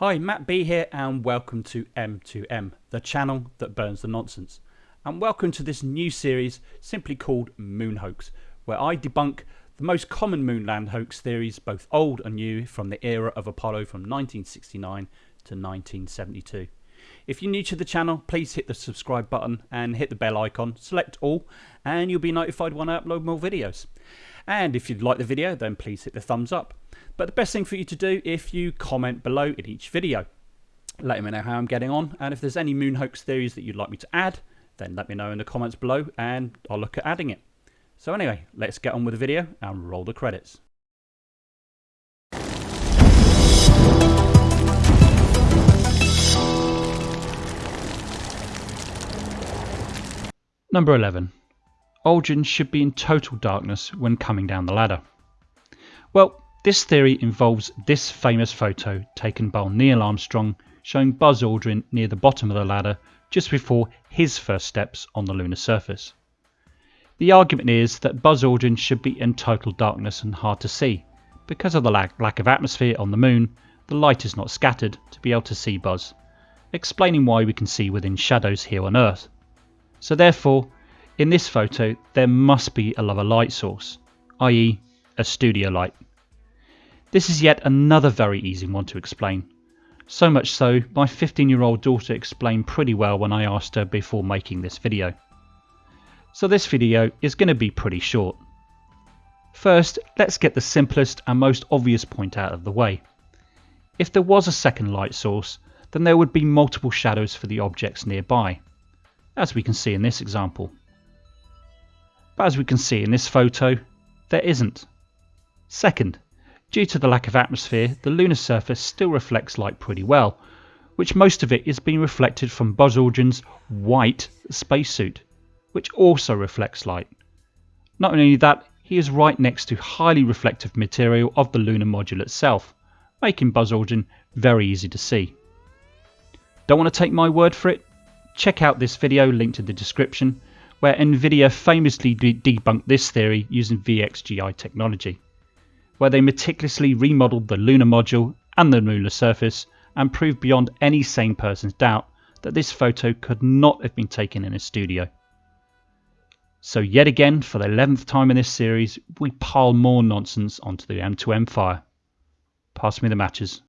Hi, Matt B here, and welcome to M2M, the channel that burns the nonsense. And welcome to this new series simply called Moon Hoax, where I debunk the most common moonland hoax theories, both old and new, from the era of Apollo from 1969 to 1972. If you're new to the channel, please hit the subscribe button and hit the bell icon, select all, and you'll be notified when I upload more videos. And if you'd like the video, then please hit the thumbs up. But the best thing for you to do if you comment below in each video. Let me know how I'm getting on, and if there's any moon hoax theories that you'd like me to add, then let me know in the comments below and I'll look at adding it. So anyway, let's get on with the video and roll the credits. Number 11. Aldrin should be in total darkness when coming down the ladder. Well, this theory involves this famous photo taken by Neil Armstrong showing Buzz Aldrin near the bottom of the ladder just before his first steps on the lunar surface. The argument is that Buzz Aldrin should be in total darkness and hard to see. Because of the lack, of atmosphere on the moon, the light is not scattered to be able to see Buzz, explaining why we can see within shadows here on Earth. So therefore, in this photo, there must be a lower light source, i.e. a studio light. This is yet another very easy one to explain. So much so, my 15 year old daughter explained pretty well when I asked her before making this video. So this video is going to be pretty short. First, let's get the simplest and most obvious point out of the way. If there was a second light source, then there would be multiple shadows for the objects nearby, as we can see in this example. But as we can see in this photo, there isn't. Second, due to the lack of atmosphere, the lunar surface still reflects light pretty well, which most of it is being reflected from Buzz Aldrin's white spacesuit, which also reflects light. Not only that, he is right next to highly reflective material of the lunar module itself, making Buzz Aldrin very easy to see. Don't want to take my word for it? Check out this video linked in the description where Nvidia famously de debunked this theory using VXGI technology, where they meticulously remodeled the lunar module and the lunar surface and proved beyond any sane person's doubt that this photo could not have been taken in a studio. So yet again, for the 11th time in this series, we pile more nonsense onto the M2M fire. Pass me the matches.